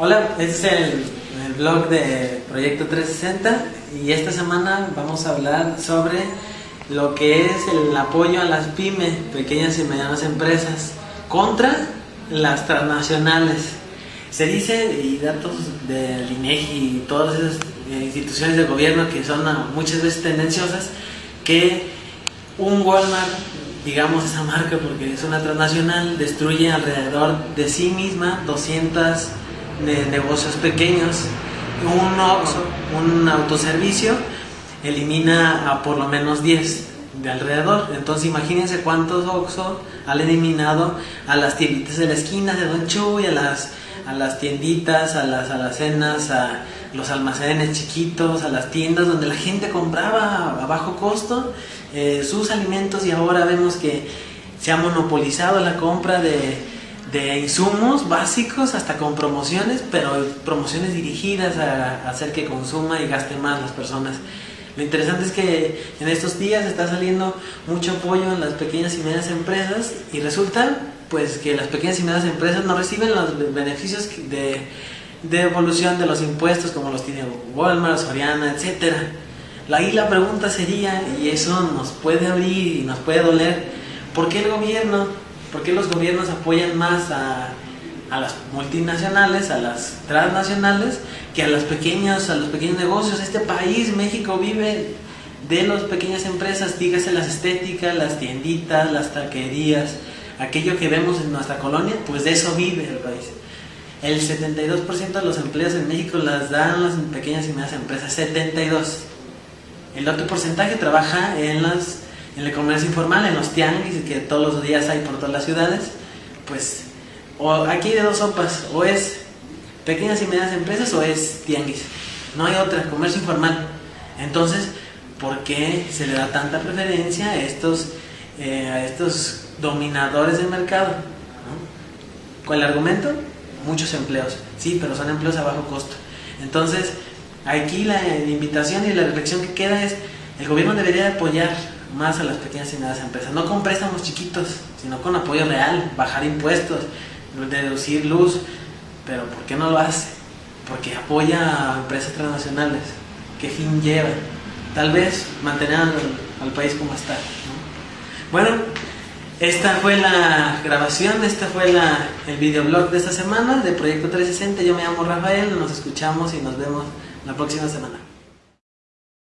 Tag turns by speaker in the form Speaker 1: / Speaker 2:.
Speaker 1: Hola, este es el, blog de Proyecto 360 y esta semana vamos a hablar sobre lo que es el apoyo a las pymes, pequeñas y medianas empresas, contra las transnacionales. Se dice, y datos del INEGI y todas esas eh, instituciones de gobierno que son muchas veces tendenciosas, que un Walmart, digamos esa marca porque es una transnacional, destruye alrededor de sí misma 200 de negocios pequeños. Un Oxxo, un autoservicio, elimina a por lo menos 10 de alrededor. Entonces imagínense cuántos Oxxo han eliminado a las tienditas de la esquina de Don Chuy, a las, a las tienditas, a las alacenas, a los almacenes chiquitos, a las tiendas donde la gente compraba a bajo costo eh, sus alimentos y ahora vemos que se ha monopolizado la compra de, de insumos básicos hasta con promociones, pero promociones dirigidas a, hacer que consuma y gaste más las personas. Lo interesante es que en estos días está saliendo mucho apoyo en las pequeñas y medianas empresas y resulta pues que las pequeñas y medianas empresas no reciben los beneficios de, de evolución de los impuestos como los tiene Walmart, Soriana, etcétera. Ahí la pregunta sería, y eso nos puede abrir y nos puede doler, ¿por qué el gobierno, por qué los gobiernos apoyan más a, las multinacionales, a las transnacionales, que a las pequeñas, a los pequeños negocios. Este país, México, vive de las pequeñas empresas, dígase las estéticas, las tienditas, las taquerías, aquello que vemos en nuestra colonia, pues de eso vive el país. El 72% de los empleos en México las dan las pequeñas y medianas empresas, 72. El otro porcentaje trabaja en las en el comercio informal, en los tianguis que todos los días hay por todas las ciudades, pues o aquí de dos sopas, o es pequeñas y medianas empresas o es tianguis. No hay otra, comercio informal. Entonces, ¿por qué se le da tanta preferencia a estos, eh, dominadores del mercado? ¿Cuál argumento? Muchos empleos. Sí, pero son empleos a bajo costo. Entonces, aquí la invitación y la reflexión que queda es, el gobierno debería apoyar más a las pequeñas y medianas empresas, no con préstamos chiquitos, sino con apoyo real, bajar impuestos, deducir luz, pero ¿por qué no lo hace? Porque apoya a empresas transnacionales. ¿Qué fin lleva? Tal vez mantener al, al país como está. ¿no? Bueno, esta fue la grabación, este fue la, el videoblog de esta semana de Proyecto 360. Yo me llamo Rafael, nos escuchamos y nos vemos la próxima semana.